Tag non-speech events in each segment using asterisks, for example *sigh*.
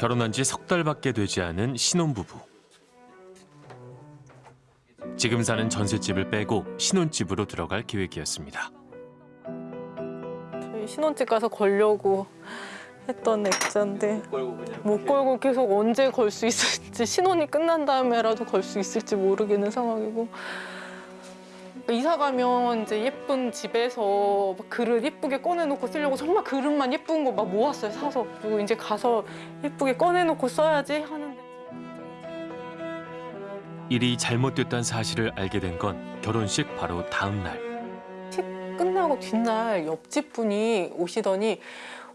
결혼한 지 석 달밖에 되지 않은 신혼부부. 지금 사는 전셋집을 빼고 신혼집으로 들어갈 계획이었습니다. 저희 신혼집 가서 걸려고 했던 액자인데 못 걸고 계속 언제 걸 수 있을지 신혼이 끝난 다음에라도 걸 수 있을지 모르겠는 상황이고 이사 가면 이제 예쁜 집에서 막 그릇 예쁘게 꺼내놓고 쓰려고 정말 그릇만 예쁜 거 막 모았어요 사서. 그리고 이제 가서 예쁘게 꺼내놓고 써야지 하는데. 일이 잘못됐다는 사실을 알게 된 건 결혼식 바로 다음 날. 끝나고 뒷날 옆집 분이 오시더니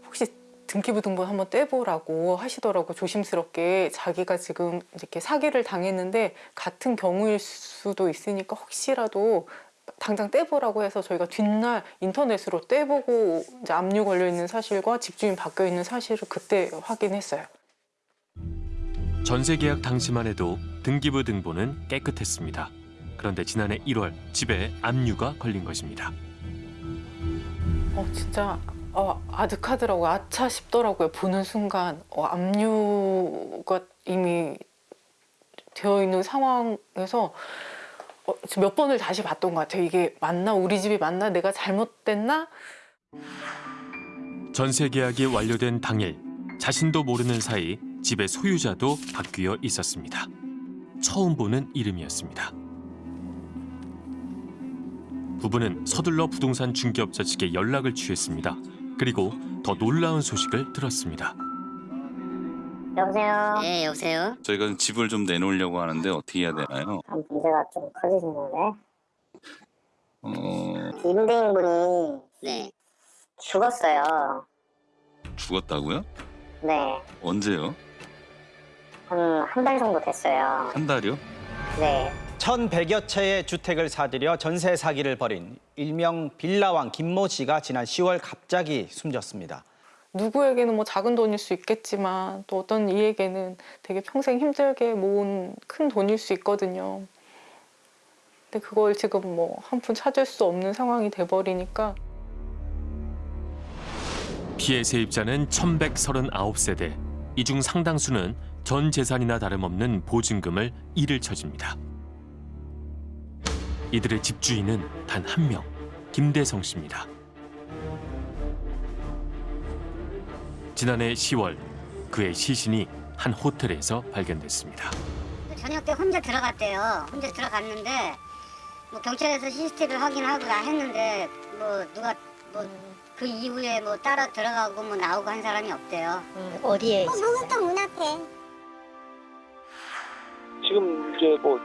혹시 등기부 등본 한번 떼보라고 하시더라고 조심스럽게. 자기가 지금 이렇게 사기를 당했는데 같은 경우일 수도 있으니까 혹시라도 당장 떼보라고 해서 저희가 뒷날 인터넷으로 떼보고 이제 압류 걸려 있는 사실과 집주인 바뀌어 있는 사실을 그때 확인했어요. 전세 계약 당시만 해도 등기부 등본은 깨끗했습니다. 그런데 지난해 1월 집에 압류가 걸린 것입니다. 어 진짜 어, 아득하더라고요. 아차 싶더라고요. 보는 순간 어, 압류가 이미 되어 있는 상황에서 어, 몇 번을 다시 봤던 것 같아요. 이게 맞나? 우리 집이 맞나? 내가 잘못됐나? 전세 계약이 완료된 당일 자신도 모르는 사이 집의 소유자도 바뀌어 있었습니다. 처음 보는 이름이었습니다. 부부는 서둘러 부동산 중개업자 측에 연락을 취했습니다. 그리고 더 놀라운 소식을 들었습니다. 여보세요? 네, 여보세요? 저희가 집을 좀 내놓으려고 하는데 어떻게 해야 되나요? 아, 문제가 좀 커지시는데 어, 임대인분이 네. 죽었어요. 죽었다고요? 네, 언제요? 한 한 달 정도 됐어요. 한 달이요? 네, 1,100여 채의 주택을 사들여 전세 사기를 벌인 일명 빌라왕 김모 씨가 지난 10월 갑자기 숨졌습니다. 누구에게는 뭐 작은 돈일 수 있겠지만 또 어떤 이에게는 되게 평생 힘들게 모은 큰 돈일 수 있거든요. 근데 그걸 지금 뭐 한 푼 찾을 수 없는 상황이 돼버리니까 피해 세입자는 1139세대. 이 중 상당수는 전 재산이나 다름없는 보증금을 일을 쳐집니다. 이들의 집주인은 단 한 명, 김대성 씨입니다. 지난해 10월 그의 시신이 한 호텔에서 발견됐습니다. 저녁 때 혼자 들어갔대요. 혼자 들어갔는데 뭐 경찰에서 CCTV 확인하고 다 했는데 뭐 누가 뭐 그 이후에 뭐 따라 들어가고 뭐 나오고 한 사람이 없대요. 어디에? 목욕탕 문 앞에. 지금 이제 뭐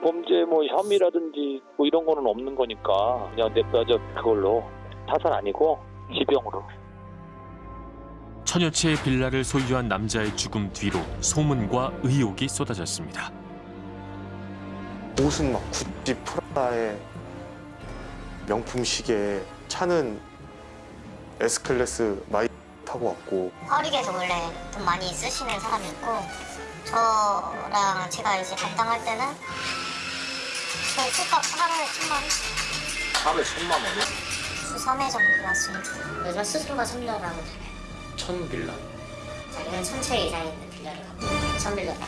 범죄 뭐 혐의라든지 뭐 이런 거는 없는 거니까 그냥 냅둬져 그걸로 타살 아니고 지병으로 천여 채의 빌라를 소유한 남자의 죽음 뒤로 소문과 의혹이 쏟아졌습니다. 옷은 막 구찌 프라다의 명품 시계 차는 S클래스 마이 타고 왔고 화력에서 원래 돈 많이 쓰시는 사람이 있고 저랑 제가 이제 담당할 때는 저 술값 하루에 천만 원, 하루에 천만 원이요? 수 3회 정도 왔습니다. 요즘 수수료가 3빌라라고 천 빌라 자기는 천채 이상 있는 빌라를 갖고 천 빌라다.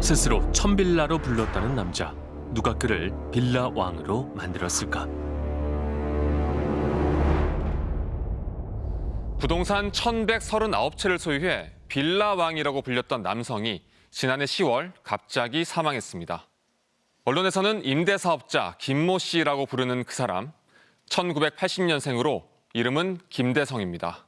스스로 천 빌라로 불렀다는 남자. 누가 그를 빌라 왕으로 만들었을까? 부동산 1139채를 소유해 빌라 왕이라고 불렸던 남성이 지난해 10월 갑자기 사망했습니다. 언론에서는 임대사업자 김모 씨라고 부르는 그 사람, 1980년생으로 이름은 김대성입니다.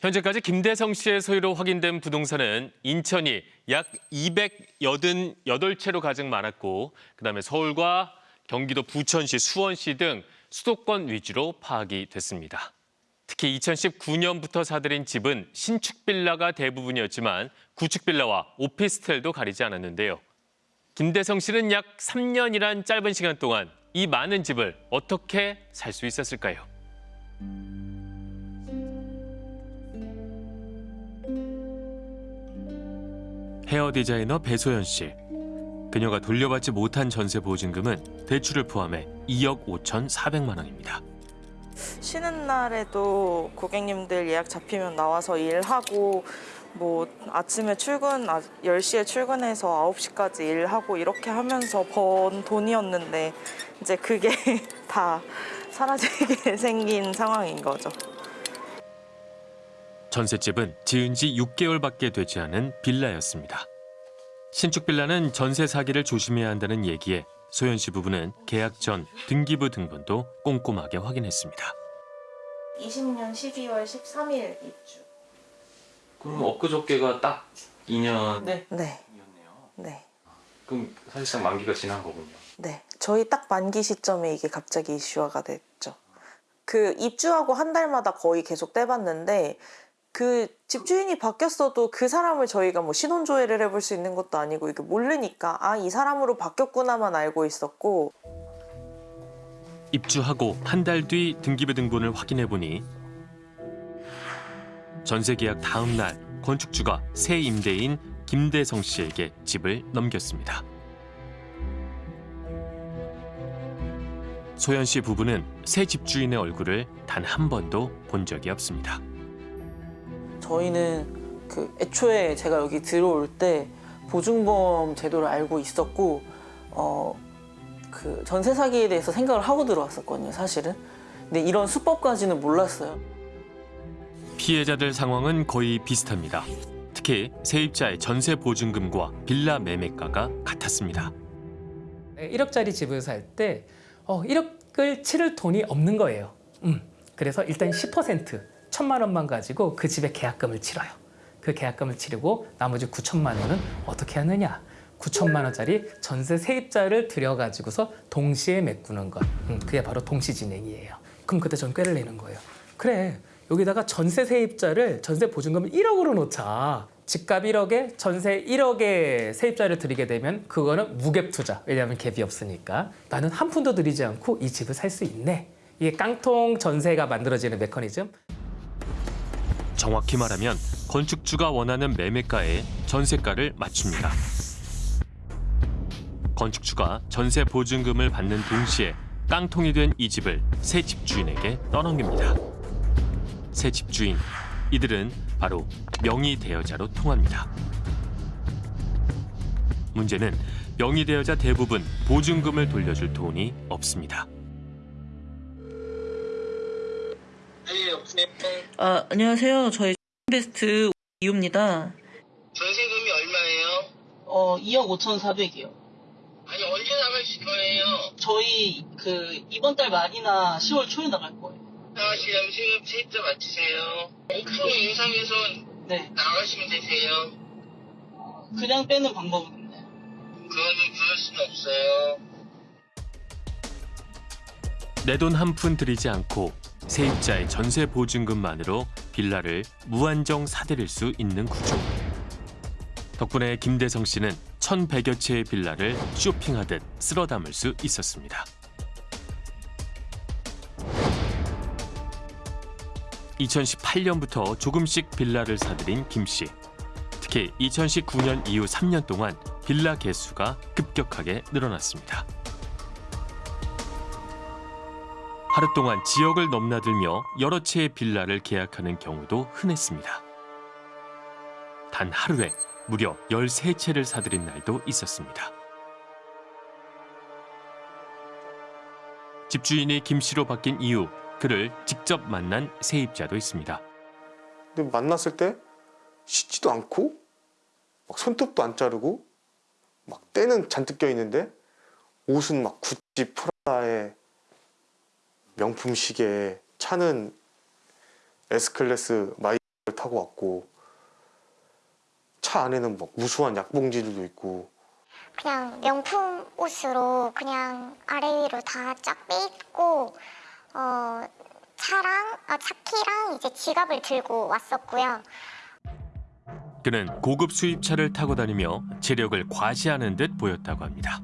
현재까지 김대성 씨의 소유로 확인된 부동산은 인천이 약 288채로 가장 많았고 그다음에 서울과 경기도 부천시, 수원시 등 수도권 위주로 파악이 됐습니다. 특히 2019년부터 사들인 집은 신축 빌라가 대부분이었지만 구축 빌라와 오피스텔도 가리지 않았는데요. 김대성 씨는 약 3년이란 짧은 시간 동안 이 많은 집을 어떻게 살 수 있었을까요? 헤어 디자이너 배소연 씨. 그녀가 돌려받지 못한 전세 보증금은 대출을 포함해 2억 5천4백만 원입니다. 쉬는 날에도 고객님들 예약 잡히면 나와서 일하고 뭐 아침에 출근 아, 10시에 출근해서 9시까지 일하고 이렇게 하면서 번 돈이었는데 이제 그게 *laughs* 다 사라지게 *laughs* 생긴 상황인 거죠. 전셋집은 지은 지 6개월밖에 되지 않은 빌라였습니다. 신축 빌라는 전세 사기를 조심해야 한다는 얘기에 소연 씨 부부는 계약 전 등기부 등본도 꼼꼼하게 확인했습니다. 20년 12월 13일 입주. 그럼 엊그저께가 딱 2년이었네요. 네. 네. 네. 그럼 사실상 만기가 지난 거군요. 네. 저희 딱 만기 시점에 이게 갑자기 이슈화가 됐죠. 그 입주하고 한 달마다 거의 계속 떼봤는데 그 집주인이 바뀌었어도 그 사람을 저희가 뭐 신원 조회를 해볼 수 있는 것도 아니고 이게 모르니까 아 이 사람으로 바뀌었구나만 알고 있었고 입주하고 한 달 뒤 등기부 등본을 확인해 보니 전세 계약 다음 날 건축주가 새 임대인 김대성 씨에게 집을 넘겼습니다. 소연 씨 부부는 새 집주인의 얼굴을 단 한 번도 본 적이 없습니다. 저희는 그 애초에 제가 여기 들어올 때 보증보험 제도를 알고 있었고 어 그 전세 사기에 대해서 생각을 하고 들어왔었거든요, 사실은. 근데 이런 수법까지는 몰랐어요. 피해자들 상황은 거의 비슷합니다. 특히 세입자의 전세 보증금과 빌라 매매가가 같았습니다. 1억짜리 집을 살 때 어, 1억을 치를 돈이 없는 거예요. 음, 그래서 일단 10% 천만 원만 가지고 그 집의 계약금을 치러요. 그 계약금을 치르고 나머지 9천만 원은 어떻게 하느냐? 9천만 원짜리 전세 세입자를 들여가지고서 동시에 메꾸는 것. 음, 그게 바로 동시진행이에요. 그럼 그때 전 꾀를 내는 거예요. 그래, 여기다가 전세 세입자를 전세 보증금을 1억으로 놓자. 집값 1억에 전세 1억에 세입자를 들이게 되면 그거는 무갭 투자. 왜냐하면 갭이 없으니까. 나는 한 푼도 들이지 않고 이 집을 살 수 있네. 이게 깡통 전세가 만들어지는 메커니즘. 정확히 말하면 건축주가 원하는 매매가에 전세가를 맞춥니다. 건축주가 전세 보증금을 받는 동시에 깡통이 된 이 집을 새 집주인에게 떠넘깁니다. 새 집주인, 이들은 바로 명의 대여자로 통합니다. 문제는 명의 대여자 대부분 보증금을 돌려줄 돈이 없습니다. 아, 안녕하세요. 저희 베스트 이호입니다. 전세금이 얼마예요? 어, 2억 5,400이요. 아니 언제 나가실 거예요? 저희 그 이번 달 말이나 10월 초에 나갈 거예요. 나가시려면 세입, 세입자 맞추세요. 5% 인상해서 네. 나가시면 되세요. 그냥 빼는 방법은 없나요? 그거는 그럴 수는 없어요. 내 돈 한 푼 들이지 않고 세입자의 전세 보증금만으로 빌라를 무한정 사들일 수 있는 구조. 덕분에 김대성 씨는 1,100여 채의 빌라를 쇼핑하듯 쓸어 담을 수 있었습니다. (2018년부터) 조금씩 빌라를 사들인 김 씨. 특히 2019년 이후 3년 동안 빌라 개수가 급격하게 늘어났습니다. 하루 동안 지역을 넘나들며 여러 채의 빌라를 계약하는 경우도 흔했습니다. 단 하루에 무려 13채를 사들인 날도 있었습니다. 집주인이 김 씨로 바뀐 이후 그를 직접 만난 세입자도 있습니다. 근데 만났을 때 씻지도 않고 막 손톱도 안 자르고 막 때는 잔뜩 껴 있는데 옷은 막 구찌 프라다에 명품 시계에 차는 S클래스 마이를 타고 왔고 차 안에는 막 우수한 약봉지들도 있고 그냥 명품 옷으로 그냥 아래 위로 다 쫙 빼입고 어, 차랑 아, 차키랑 이제 지갑을 들고 왔었고요. 그는 고급 수입차를 타고 다니며 재력을 과시하는 듯 보였다고 합니다.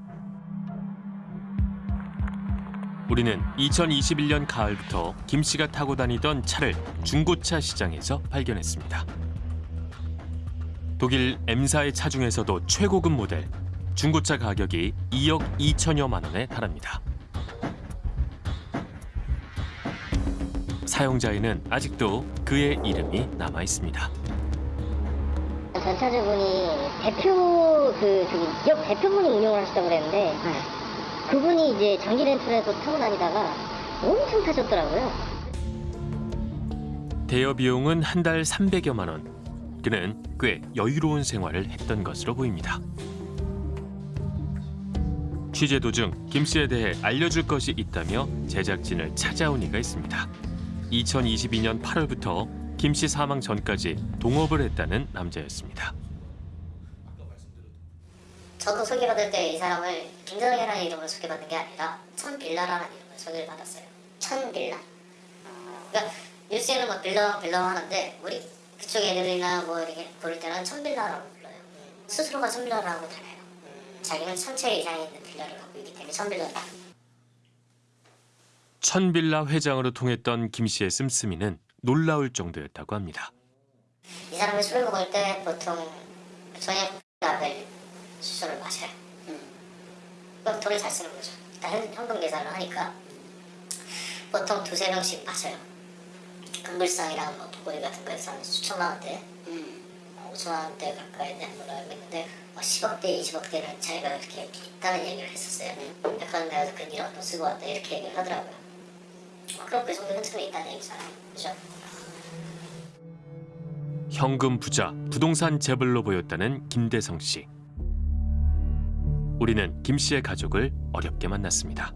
우리는 2021년 가을부터 김 씨가 타고 다니던 차를 중고차 시장에서 발견했습니다. 독일 M사의 차 중에서도 최고급 모델, 중고차 가격이 2억 2천여만 원에 달합니다. 사용자에는 아직도 그의 이름이 남아 있습니다. 전차주분이 대표 그 저기 역 대표분이 운영을 하셨다고 그랬는데 그분이 이제 장기 렌트에서 타고 다니다가 엄청 타셨더라고요. 대여 비용은 한 달 300여만 원. 그는 꽤 여유로운 생활을 했던 것으로 보입니다. 취재 도중 김 씨에 대해 알려줄 것이 있다며 제작진을 찾아온 이가 있습니다. 2022년 8월부터 김 씨 사망 전까지 동업을 했다는 남자였습니다. 저도 소개받을 때 이 사람을 김정현이라는 이름으로 소개받는 게 아니라 천빌라라는 이름으로 소개를 받았어요. 천빌라. 그러니까 뉴스에는 뭐 빌라 빌라 하는데 우리 그쪽 애들이나 뭐 이렇게 부를 때는 천빌라라고 불러요. 스스로가 천빌라라고 다녀요. 자기는 천채 이상의 있는 빌라를 갖고 있기 때문에 천빌라다. 천빌라 회장으로 통했던 김 씨의 씀씀이는 놀라울 정도였다고 합니다. 이 사람이 술을 먹을 때 보통 저녁 라벨 수술을 마셔요. 그럼 돈을 잘 쓰는 거죠. 일단 현- 현금 계산을 하니까 보통 두세 병씩 마셔요. 금불상이랑 뭐 보고리 같은 거에서 한 수천만 원대, 뭐 5천만 원대 가까이 되는 걸로 알고 있는데 뭐 10억대, 20억대는 자기가 이렇게 있다는 얘기를 했었어요. 백화점 가서 그 1억 돈 쓰고 왔다 이렇게 얘기를 하더라고요. 뭐 그럼 그 정도 흔적이 있다는 얘기잖아요. 그죠? 현금 부자, 부동산 재벌로 보였다는 김대성 씨. 우리는 김 씨의 가족을 어렵게 만났습니다.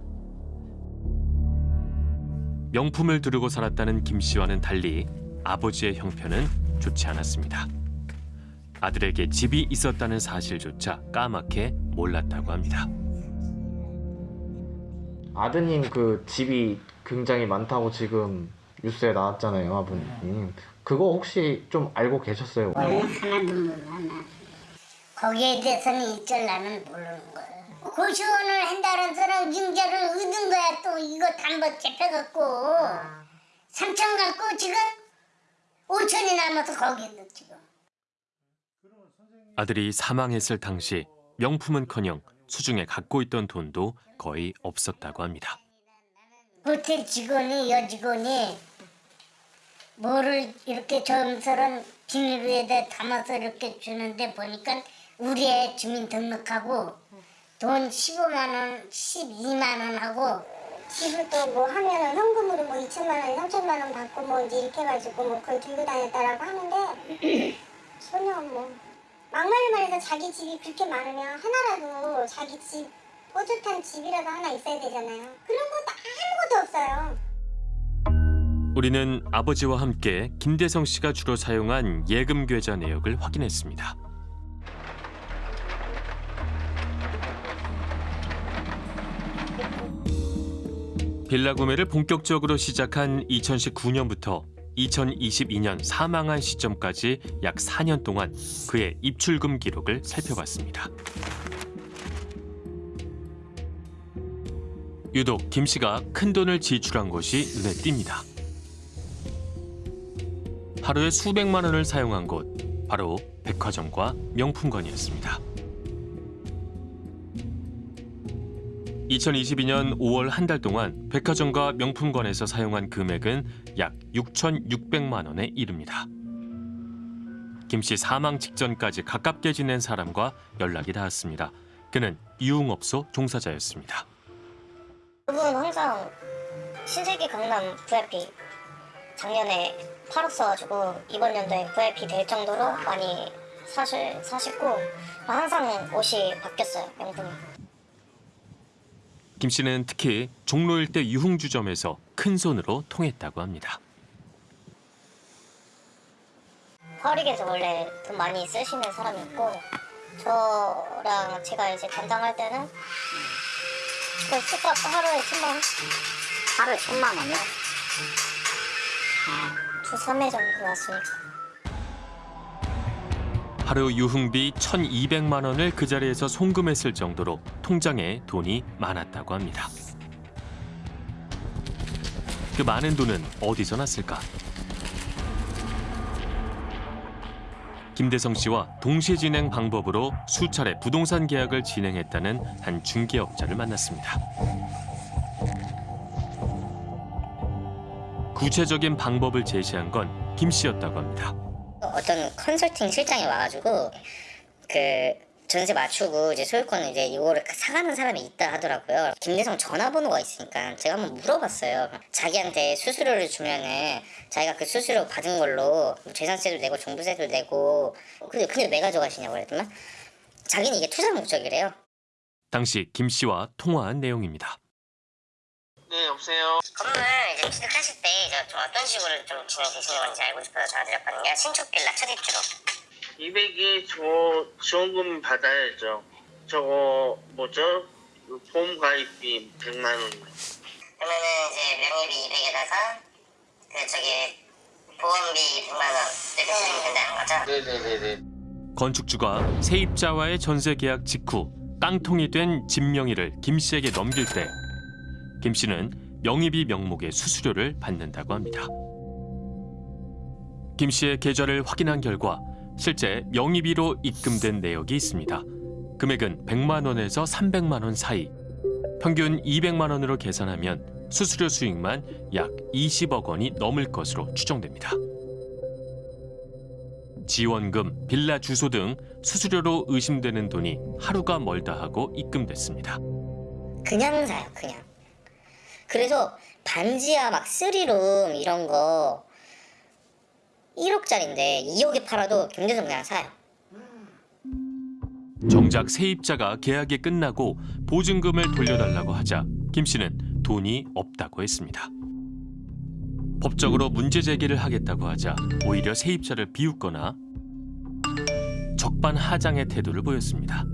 명품을 두르고 살았다는 김 씨와는 달리 아버지의 형편은 좋지 않았습니다. 아들에게 집이 있었다는 사실조차 까맣게 몰랐다고 합니다. 아드님 그 집이 굉장히 많다고 지금 뉴스에 나왔잖아요, 아버님. 그거 혹시 좀 알고 계셨어요? 하나도 몰라. 거기에 대해서는 일절 나는 모르는 거야. 고시원을 한다는 사람 증자를 얻은 거야 또 이거 단번 잡혀갖고 3천 갖고 지금 5천이 남아서 거기 있는 지금. 아들이 사망했을 당시 명품은커녕 수중에 갖고 있던 돈도 거의 없었다고 합니다. 호텔 직원이 여직원이 뭐를 이렇게 점서런 비닐에다 담아서 이렇게 주는데 보니까 우리 애 주민등록하고 돈 15만 원, 12만 원 하고 집을 또뭐 하면은 현금으로 뭐 2천만 원, 3천만 원 받고 뭐 이제 이렇게 해가지고 뭐 그걸 들고 다녔다라고 하는데 *clears throat* 전혀 뭐 막말로 말해서 자기 집이 그렇게 많으면 하나라도 자기 집 뽀듯한 집이라도 하나 있어야 되잖아요. 그런 것도 아무것도 없어요. 우리는 아버지와 함께 김대성 씨가 주로 사용한 예금 계좌 내역을 확인했습니다. 빌라 구매를 본격적으로 시작한 2019년부터 2022년 사망한 시점까지 약 4년 동안 그의 입출금 기록을 살펴봤습니다. 유독 김 씨가 큰 돈을 지출한 것이 눈에 띕니다. 하루에 수백만 원을 사용한 곳 바로 백화점과 명품관이었습니다. 2022년 5월 한 달 동안 백화점과 명품관에서 사용한 금액은 약 6,600만 원에 이릅니다. 김 씨 사망 직전까지 가깝게 지낸 사람과 연락이 닿았습니다. 그는 유흥업소 종사자였습니다. 그분은 항상 신세계 강남 VIP 작년에 8억 써가지고 이번 연도에 VIP 될 정도로 많이 사실 사셨고 항상 옷이 바뀌었어요 명품이. 김 씨는 특히 종로 일대 유흥주점에서 큰 손으로 통했다고 합니다. 화력에서 원래 돈 많이 쓰시는 사람이었고 저랑 제가 이제 담당할 때는 그 술값 하루에 천만 원? 하루에 천만 원이요? 두 3회 정도 나왔으니까 하루 유흥비 1,200만 원을 그 자리에서 송금했을 정도로 통장에 돈이 많았다고 합니다. 그 많은 돈은 어디서 났을까? 김대성 씨와 동시 진행 방법으로 수차례 부동산 계약을 진행했다는 한 중개업자를 만났습니다. 구체적인 방법을 제시한 건 김 씨였다고 합니다. 어떤 컨설팅 실장이 와가지고 그 전세 맞추고 이제 소유권을 이제 이거를 사가는 사람이 있다 하더라고요. 김대성 전화번호가 있으니까 제가 한번 물어봤어요. 자기한테 수수료를 주면은 자기가 그 수수료 받은 걸로 뭐 재산세도 내고 종부세도 내고 근데 근데 왜 가져가시냐고 그랬더만 자기는 이게 투자 목적이래요. 당시 김 씨와 통화한 내용입니다. 네, 여보세요. 건물 이제 취득하실 때 이제 좀 어떤 식으로 좀 진행 되시는 건지 알고 싶어서 전화드렸거든요. 신축 빌라 첫 입주로. 200이 저 지원금 받아야죠. 저거 뭐죠? 그 보험 가입비 100만 원. 그러면은 이제 명의비 200에다가 그 저기 보험비 100만 원 이렇게 진행이 된다는 거죠? 네네네네. 건축주가 세입자와의 전세 계약 직후 깡통이 된 집 명의를 김 씨에게 넘길 때 김 씨는 명의비 명목의 수수료를 받는다고 합니다. 김 씨의 계좌를 확인한 결과 실제 명의비로 입금된 내역이 있습니다. 금액은 100만 원에서 300만 원 사이. 평균 200만 원으로 계산하면 수수료 수익만 약 20억 원이 넘을 것으로 추정됩니다. 지원금, 빌라 주소 등 수수료로 의심되는 돈이 하루가 멀다 하고 입금됐습니다. 그냥 사요, 그냥. 그래서 반지하 막 쓰리룸 이런 거 1억짜리인데 2억에 팔아도 경제성 그냥 사요. 정작 세입자가 계약이 끝나고 보증금을 돌려달라고 하자 김 씨는 돈이 없다고 했습니다. 법적으로 문제 제기를 하겠다고 하자 오히려 세입자를 비웃거나 적반하장의 태도를 보였습니다.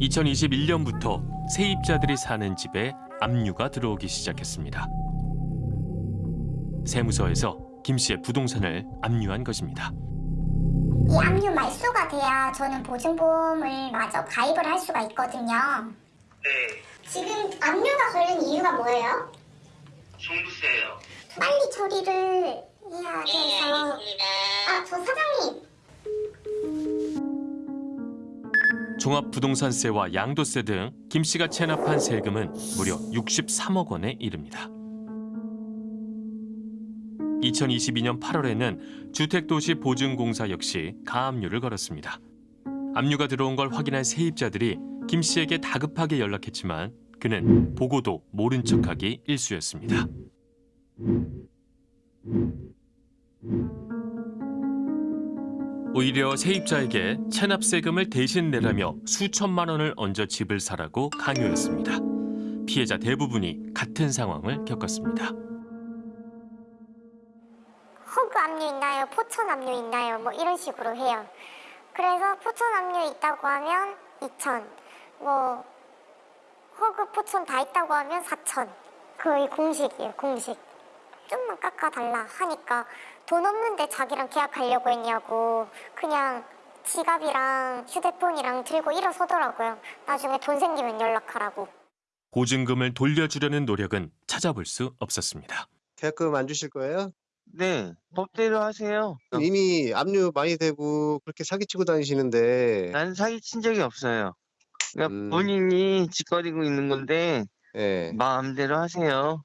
2021년부터 세입자들이 사는 집에 압류가 들어오기 시작했습니다. 세무서에서 김 씨의 부동산을 압류한 것입니다. 이 압류 말소가 돼야 저는 보증보험을 마저 가입을 할 수가 있거든요. 네. 지금 압류가 걸린 이유가 뭐예요? 종부세요. 빨리 처리를 해야 돼서. 아, 저 사장님. 종합부동산세와 양도세 등 김 씨가 체납한 세금은 무려 63억 원에 이릅니다. 2022년 8월에는 주택도시보증공사 역시 가압류를 걸었습니다. 압류가 들어온 걸 확인한 세입자들이 김 씨에게 다급하게 연락했지만 그는 보고도 모른 척하기 일쑤였습니다. 오히려 세입자에게 체납세금을 대신 내라며 수천만 원을 얹어 집을 사라고 강요했습니다. 피해자 대부분이 같은 상황을 겪었습니다. 허그 압류 있나요? 포천 압류 있나요? 뭐 이런 식으로 해요. 그래서 포천 압류 있다고 하면 2천, 뭐 허그 포천 다 있다고 하면 4천. 거의 공식이에요, 공식. 좀만 깎아달라 하니까 돈 없는데 자기랑 계약하려고 했냐고 그냥 지갑이랑 휴대폰이랑 들고 일어서더라고요. 나중에 돈 생기면 연락하라고. 보증금을 돌려주려는 노력은 찾아볼 수 없었습니다. 계약금 안 주실 거예요? 네, 법대로 하세요. 이미 압류 많이 되고 그렇게 사기치고 다니시는데 난 사기친 적이 없어요. 그러니까 음. 본인이 짓거리고 있는 건데 예. 마음대로 하세요.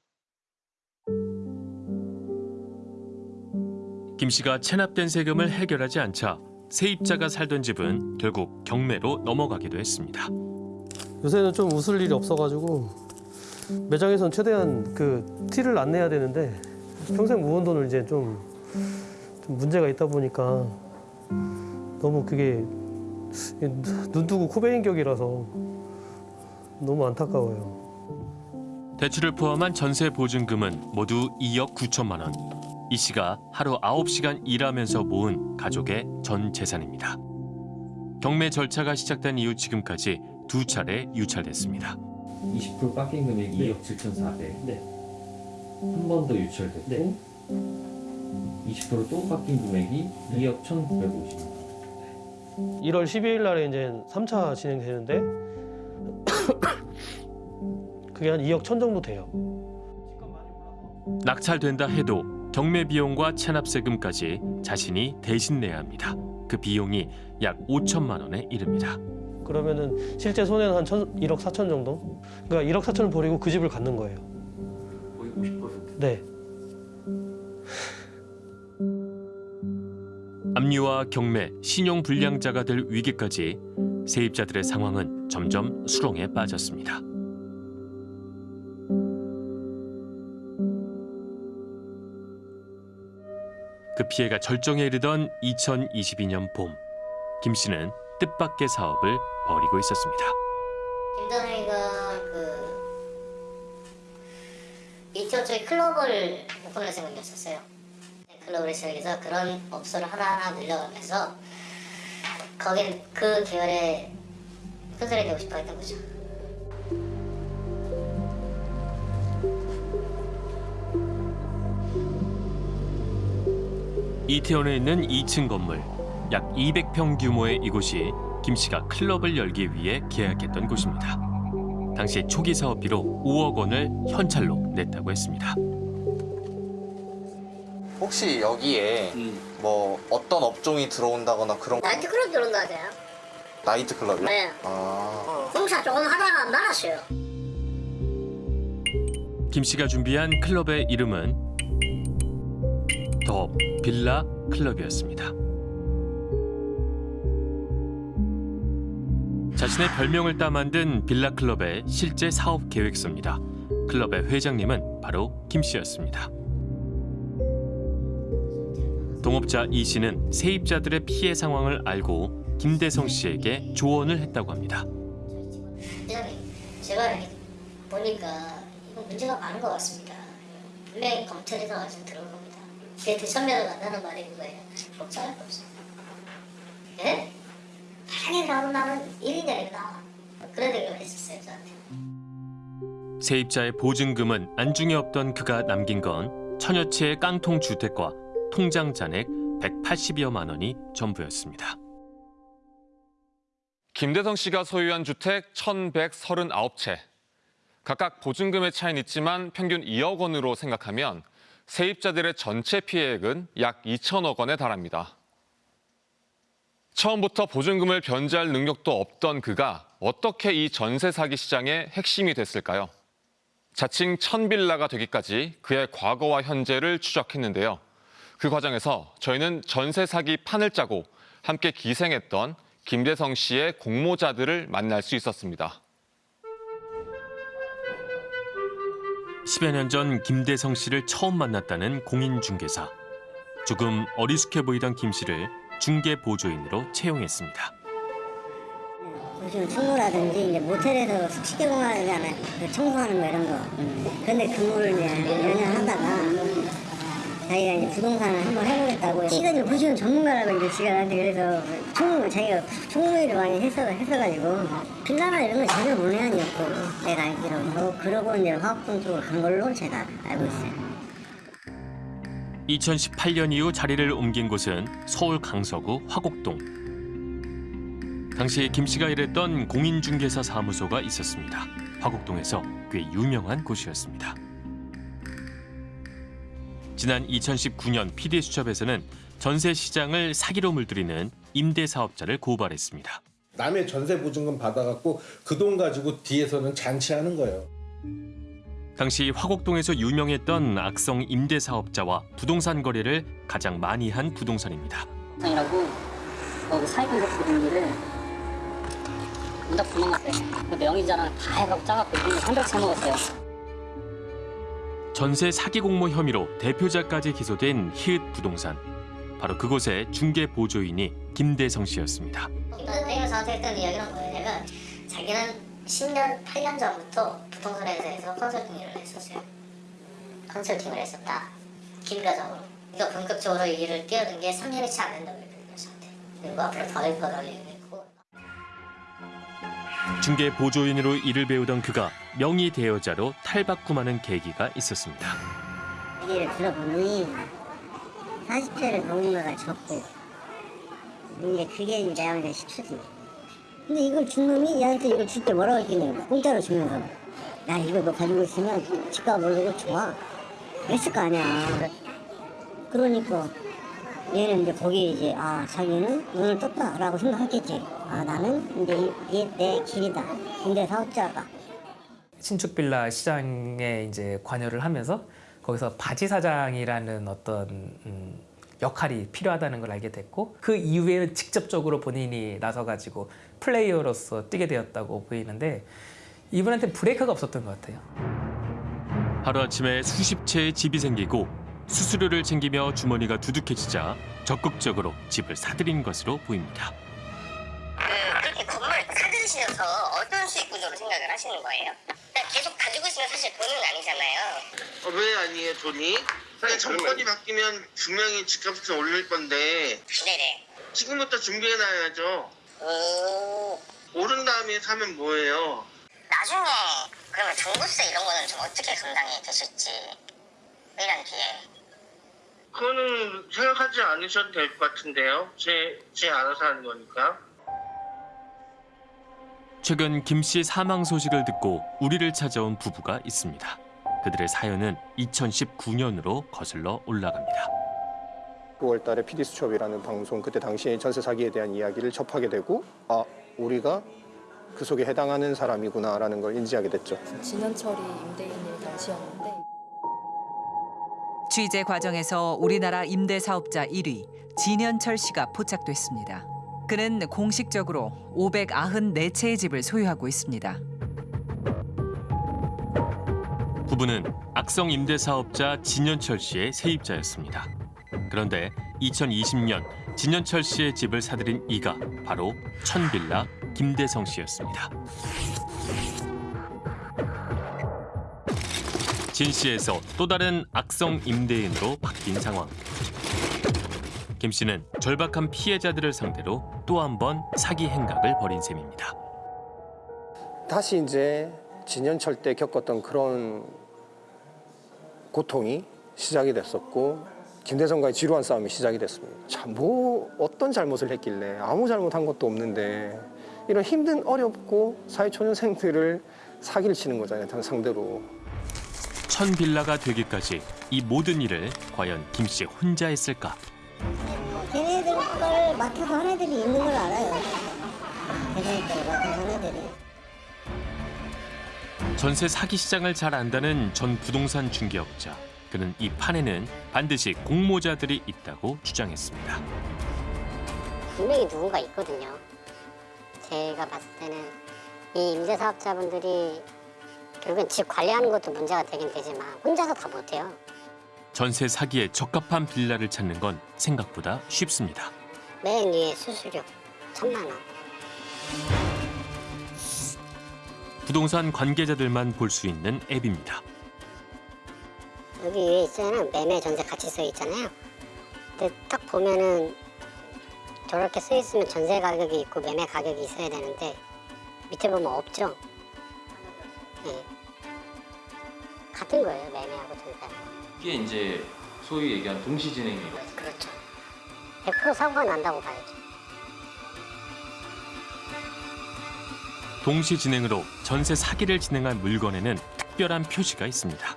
김 씨가 체납된 세금을 해결하지 않자 세입자가 살던 집은 결국 경매로 넘어가기도 했습니다. 요새는 좀 웃을 일이 없어가지고 매장에선 최대한 그 티를 안 내야 되는데 평생 모은 돈을 이제 좀, 좀 문제가 있다 보니까 너무 그게 눈 뜨고 코 베인 격이라서 너무 안타까워요. 대출을 포함한 전세 보증금은 모두 2억 9천만 원. 이 씨가 하루 9시간 일하면서 모은 가족의 전 재산입니다. 경매 절차가 시작된 이후 지금까지 두 차례 유찰됐습니다. 20% 깎인 금액이 네. 2억 7,400. 네. 한 번 더 유찰됐고 네. 20%또 깎인 금액이 2억 1,950. 1월 12일 날에 이제 3차 진행되는데 *coughs* 그게 한 2억 천 정도 돼요. 낙찰된다 해도 경매 비용과 체납세금까지 자신이 대신 내야 합니다. 그 비용이 약 5천만 원에 이릅니다. 그러면은 실제 손해는 한 천, 1억 4천 정도? 그러니까 1억 4천을 버리고 그 집을 갖는 거예요. 거의 50%? 네. 압류와 경매, 신용 불량자가 될 위기까지 세입자들의 상황은 점점 수렁에 빠졌습니다. 그 피해가 절정에 이르던 2022년 봄, 김 씨는 뜻밖의 사업을 벌이고 있었습니다. 김다정이가 그 이태원 쪽에 클럽을 오픈할 생각이었었어요. 클럽을 시작해서 그런 업소를 하나하나 늘려가면서 거긴 그 계열의 큰소리 되고 싶어 했던 거죠. 이태원에 있는 2층 건물, 약 200평 규모의 이곳이 김 씨가 클럽을 열기 위해 계약했던 곳입니다. 당시 초기 사업비로 5억 원을 현찰로 냈다고 했습니다. 혹시 여기에 뭐 어떤 업종이 들어온다거나 그런 나이트 클럽 들어온다 하세요? 나이트 클럽이요? 네. 아. 공사 조금 하다가 말았어요. 김 씨가 준비한 클럽의 이름은 더 빌라 클럽이었습니다. 자신의 별명을 따 만든 빌라 클럽의 실제 사업 계획서입니다. 클럽의 회장님은 바로 김 씨였습니다. 동업자 이 씨는 세입자들의 피해 상황을 알고 김대성 씨에게 조언을 했다고 합니다. 제가 보니까 문제가 많은 것 같습니다. 분명히 검찰에서 겁니다. 그게 대선배가 간다는 말이 그거예요. 복잡할 거 없어요. 예? 바람에 가고 나면 1인 자리가 나와. 그런 얘기를 했었어요, 저한테. 세입자의 보증금은 안중에 없던 그가 남긴 건 천여 채의 깡통 주택과 통장 잔액 180여만 원이 전부였습니다. 김대성 씨가 소유한 주택 1,139채. 각각 보증금의 차이는 있지만 평균 2억 원으로 생각하면 세입자들의 전체 피해액은 약 2천억 원에 달합니다. 처음부터 보증금을 변제할 능력도 없던 그가 어떻게 이 전세 사기 시장의 핵심이 됐을까요? 자칭 천빌라가 되기까지 그의 과거와 현재를 추적했는데요. 그 과정에서 저희는 전세 사기 판을 짜고 함께 기생했던 김대성 씨의 공모자들을 만날 수 있었습니다. 10여 년 전 김대성 씨를 처음 만났다는 공인중개사. 조금 어리숙해 보이던 김 씨를 중개 보조인으로 채용했습니다. 요즘 청소라든지 이제 모텔에서 숙식계공하잖아요. 그 청소하는 거 이런 거. 그런데 근무를 이제 몇년 하다가 자기가 이제 부동산을 한번 해보겠다고 시간이 보시는 전문가라고 이제 지가 나한테 그래서 총 자기가 총무일을 많이 했어 했어가지고 빌라나 이런 거 전혀 문외한이었고 내가 알기로 그러고 이제 화학동 쪽으로 간 걸로 제가 알고 있어요. 2018년 이후 자리를 옮긴 곳은 서울 강서구 화곡동. 당시 김 씨가 일했던 공인중개사 사무소가 있었습니다. 화곡동에서 꽤 유명한 곳이었습니다. 지난 2019년 PD수첩에서는 전세 시장을 사기로 물들이는 임대 사업자를 고발했습니다. 남의 전세 보증금 받아갖고 그 돈 가지고 뒤에서는 잔치하는 거예요. 당시 화곡동에서 유명했던 악성 임대 사업자와 부동산 거래를 가장 많이 한 부동산입니다. 이라고 거기 사기꾼 분들을 문답 도망갔어요. 그 명의자랑 다 해갖고 짜갖고 이거 300 채 먹었어요. 전세 사기 공모 혐의로 대표자까지 기소된 히읗 부동산. 바로 그곳의 중개 보조인이 김대성 씨였습니다. 내가 저한테 했던 이야기는 뭐냐면 자기는 10년, 8년 전부터 부동산 회사에서 컨설팅 일을 했었어요. 컨설팅을 했었다. 기밀가적으로. 그러니까 본격적으로 이 일을 뛰어든 게 3년이 채 안 된다고 얘기했거든요, 저한테. 그리고 앞으로 더 얘기했고. 중개 보조인으로 일을 배우던 그가 명의 대여자로 탈바꿈하는 계기가 있었습니다. 얘기를 들어보니 40대를 누군가가 줬고 이제 그게 이제 내가 싶지. 근데 이걸 준 놈이 얘한테 이걸 줄 때 뭐라고 했겠냐고 공짜로 주면서 야 이거 너 가지고 있으면 집값 오르고 좋아 그랬을 거 아니야 그러니까 얘는 이제 거기에 이제 아 자기는 눈을 떴다라고 생각했겠지. 아 나는 이제 이게 내 길이다. 근데 사업자가 신축 빌라 시장에 이제 관여를 하면서 거기서 바지 사장이라는 어떤 음, 역할이 필요하다는 걸 알게 됐고 그 이후에는 직접적으로 본인이 나서가지고 플레이어로서 뛰게 되었다고 보이는데 이분한테 브레이크가 없었던 것 같아요. 하루아침에 수십 채의 집이 생기고 수수료를 챙기며 주머니가 두둑해지자 적극적으로 집을 사들인 것으로 보입니다. 그 그렇게 건물을 사들으시면서 어떤 수익 구조로 생각을 하시는 거예요? 그러니까 계속 가지고 있으면 사실 돈은 아니잖아요. 어, 왜 아니에요 돈이? 근데 정권이 바뀌면 분명히 집값은 올릴 건데 네네. 지금부터 준비해놔야죠. 오른 다음에 사면 뭐예요? 나중에 그러면 종부세 이런 거는 좀 어떻게 감당이 되실지 1년 뒤에. 그거는 생각하지 않으셔도 될 것 같은데요. 제, 제 알아서 하는 거니까. 최근 김 씨 사망 소식을 듣고 우리를 찾아온 부부가 있습니다. 그들의 사연은 2019년으로 거슬러 올라갑니다. 9월 달에 PD 수첩이라는 방송 그때 당시에 전세 사기에 대한 이야기를 접하게 되고 아 우리가 그 속에 해당하는 사람이구나라는 걸 인지하게 됐죠. 진현철이 임대인일 당시였는데 취재 과정에서 우리나라 임대 사업자 1위 진현철 씨가 포착됐습니다. 그는 공식적으로 594채의 집을 소유하고 있습니다. 부부는 악성 임대 사업자 진현철 씨의 세입자였습니다. 그런데 2020년 진현철 씨의 집을 사들인 이가 바로 천빌라 김대성 씨였습니다. 진 씨에서 또 다른 악성 임대인으로 바뀐 상황. 김 씨는 절박한 피해자들을 상대로 또 한 번 사기 행각을 벌인 셈입니다. 다시 이제 진현철 때 겪었던 그런 고통이 시작이 됐었고 김대성과의 지루한 싸움이 시작이 됐습니다. 참 뭐 어떤 잘못을 했길래 아무 잘못한 것도 없는데 이런 힘든 어렵고 사회초년생들을 사기를 치는 거잖아요. 상대로. 천 빌라가 되기까지 이 모든 일을 과연 김씨 혼자 했을까? 걔네들 걸 맡아서 한 애들이 있는 걸 알아요. 걔네들 걸 맡아서 한 애들이. 전세 사기 시장을 잘 안다는 전 부동산 중개업자. 그는 이 판에는 반드시 공모자들이 있다고 주장했습니다. 분명히 누군가 있거든요. 제가 봤을 때는 이 임대사업자분들이 결국엔 집 관리하는 것도 문제가 되긴 되지만 혼자서 다 못해요. 전세 사기에 적합한 빌라를 찾는 건 생각보다 쉽습니다. 맨 위에 수수료 천만 원. 부동산 관계자들만 볼 수 있는 앱입니다. 여기 위에 있어는 매매 전세 같이 써 있잖아요. 근데 딱 보면은 저렇게 써 있으면 전세 가격이 있고 매매 가격이 있어야 되는데 밑에 보면 없죠. 네. 같은 거예요 매매하고 전세. 이게 이제 소위 얘기한 동시 진행이에요. 그렇죠. 100% 사고가 난다고 봐야죠. 동시 진행으로 전세 사기를 진행한 물건에는 특별한 표시가 있습니다.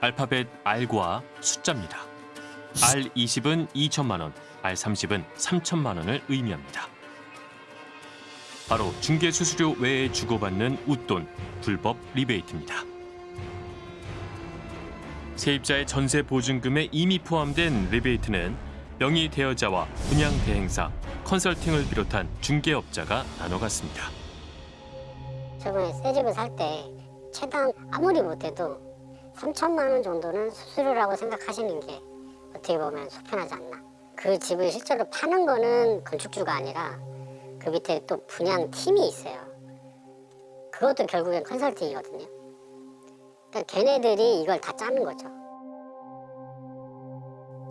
알파벳 R과 숫자입니다. R20은 2천만 원, R30은 3천만 원을 의미합니다. 바로 중개 수수료 외에 주고받는 웃돈, 불법 리베이트입니다. 세입자의 전세 보증금에 이미 포함된 리베이트는 명의 대여자와 분양 대행사, 컨설팅을 비롯한 중개업자가 나눠 갔습니다. 저번에 새 집을 살 때 최당 아무리 못해도 3천만 원 정도는 수수료라고 생각하시는 게 어떻게 보면 속편하지 않나. 그 집을 실제로 파는 거는 건축주가 아니라 그 밑에 또 분양 팀이 있어요. 그것도 결국엔 컨설팅이거든요. 그러니까 걔네들이 이걸 다 짜는 거죠.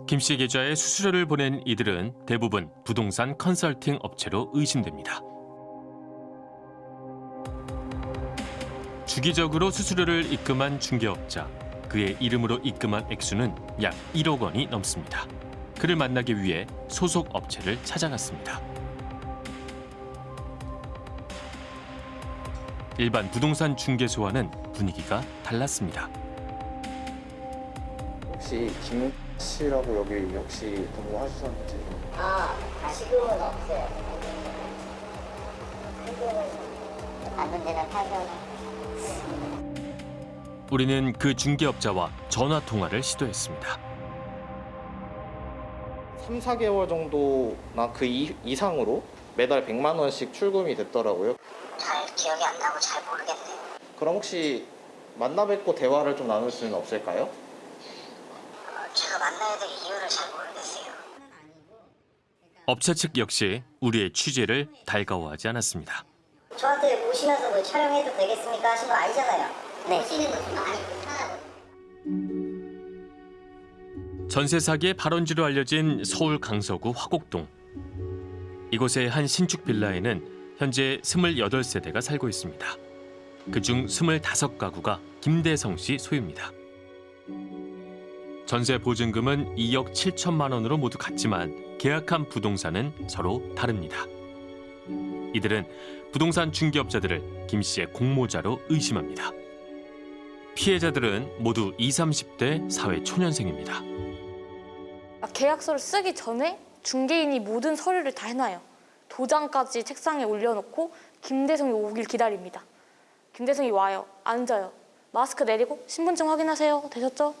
김씨 계좌에 수수료를 보낸 이들은 대부분 부동산 컨설팅 업체로 의심됩니다. 주기적으로 수수료를 입금한 중개업자. 그의 이름으로 입금한 액수는 약 1억 원이 넘습니다. 그를 만나기 위해 소속 업체를 찾아갔습니다. 일반 부동산 중개소와는 분위기가 달랐습니다. 혹시 김 씨라고 여기 혹시 근무하셨는지 아, 지금은 없어요. 다른 데는 팔면 우리는 그 중개업자와 전화 통화를 시도했습니다. 3, 4개월 정도나 그 이, 이상으로 매달 100만 원씩 출금이 됐더라고요. 잘 기억이 안 나고 잘 모르겠네요. 그럼 혹시 만나 뵙고 대화를 좀 나눌 수는 없을까요? 제가 만나야 될 이유를 잘 모르겠어요. 업체 측 역시 우리의 취재를 달가워하지 않았습니다. 저한테 오시면서 뭐 촬영해도 되겠습니까 하신 거 아니잖아요. 네. 오시는 거죠. 아니 불편하고. 전세 사기의 발원지로 알려진 서울 강서구 화곡동. 이곳의 한 신축 빌라에는 현재 28세대가 살고 있습니다. 그중 25가구가 김대성 씨 소유입니다. 전세 보증금은 2억 7천만 원으로 모두 같지만 계약한 부동산은 서로 다릅니다. 이들은 부동산 중개업자들을 김 씨의 공모자로 의심합니다. 피해자들은 모두 20, 30대 사회 초년생입니다. 아, 계약서를 쓰기 전에 중개인이 모든 서류를 다 해놔요. 도장까지 책상에 올려놓고 김대성이 오길 기다립니다. 김대성이 와요. 앉아요. 마스크 내리고 신분증 확인하세요. 되셨죠?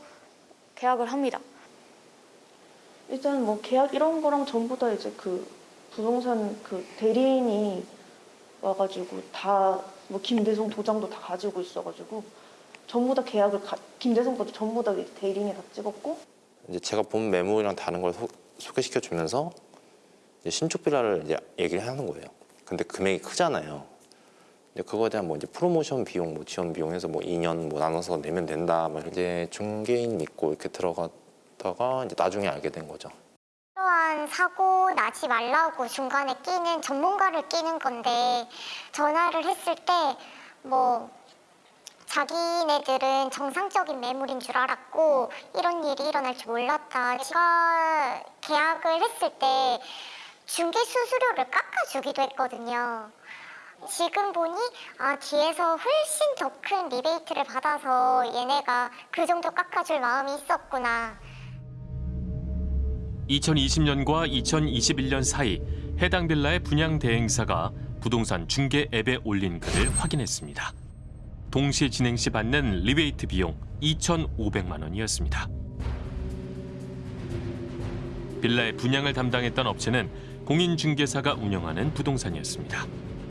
계약을 합니다. 일단 뭐 계약 이런 거랑 전부 다 이제 그 부동산 그 대리인이 와가지고 다 뭐 김대성 도장도 다 가지고 있어가지고 전부 다 계약을 가, 김대성 것도 전부 다 대리인이 다 찍었고 이제 제가 본 매물이랑 다른 걸 소, 소개시켜 주면서 이제 신축 빌라를 이제 얘기를 하는 거예요. 근데 금액이 크잖아요. 이제 그거에 대한 뭐 이제 프로모션 비용, 뭐 지원 비용 해서 뭐 2년 뭐 나눠서 내면 된다. 막 이제 중개인 믿고 이렇게 들어갔다가 이제 나중에 알게 된 거죠. 이러한 사고 나지 말라고 중간에 끼는 전문가를 끼는 건데 전화를 했을 때뭐 자기네들은 정상적인 매물인 줄 알았고 이런 일이 일어날 줄 몰랐다. 제가 계약을 했을 때 중개 수수료를 깎아주기도 했거든요. 지금 보니 아 뒤에서 훨씬 더 큰 리베이트를 받아서 얘네가 그 정도 깎아줄 마음이 있었구나. 2020년과 2021년 사이 해당 빌라의 분양 대행사가 부동산 중개 앱에 올린 글을 확인했습니다. 동시 진행 시 받는 리베이트 비용 2,500만 원이었습니다. 빌라의 분양을 담당했던 업체는 공인중개사가 운영하는 부동산이었습니다.